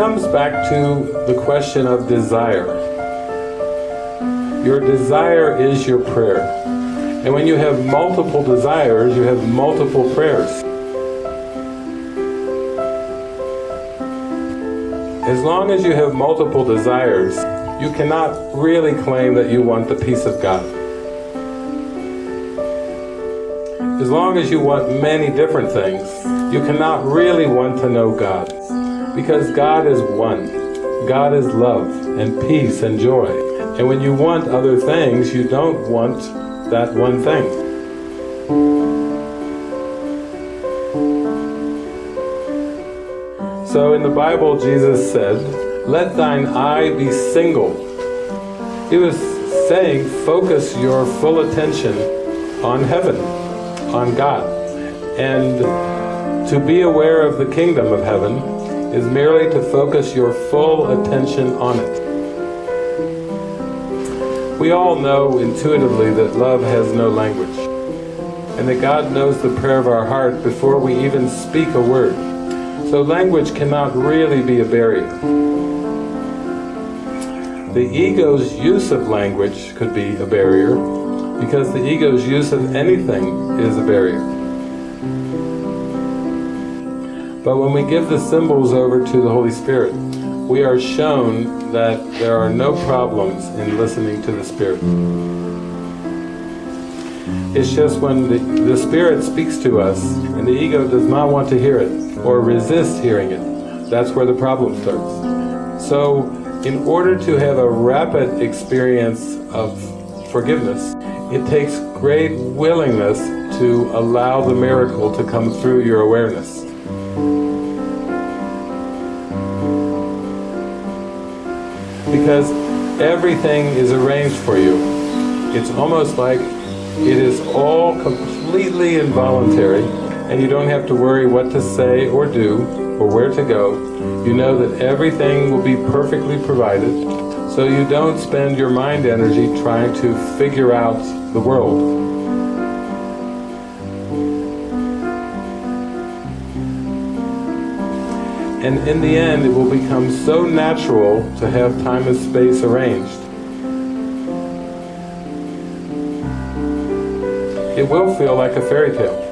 comes back to the question of desire. Your desire is your prayer. And when you have multiple desires, you have multiple prayers. As long as you have multiple desires, you cannot really claim that you want the peace of God. As long as you want many different things, you cannot really want to know God. Because God is one. God is love and peace and joy. And when you want other things, you don't want that one thing. So in the Bible, Jesus said, let thine eye be single. He was saying, focus your full attention on heaven, on God. And to be aware of the kingdom of heaven is merely to focus your full attention on it. We all know intuitively that love has no language, and that God knows the prayer of our heart before we even speak a word. So language cannot really be a barrier. The ego's use of language could be a barrier, because the ego's use of anything is a barrier. But when we give the symbols over to the Holy Spirit, we are shown that there are no problems in listening to the Spirit. It's just when the, the Spirit speaks to us and the ego does not want to hear it or resist hearing it, that's where the problem starts. So in order to have a rapid experience of forgiveness, it takes great willingness to allow the miracle to come through your awareness. Because everything is arranged for you. It's almost like it is all completely involuntary and you don't have to worry what to say or do or where to go. You know that everything will be perfectly provided so you don't spend your mind energy trying to figure out the world. And in the end, it will become so natural to have time and space arranged. It will feel like a fairy tale.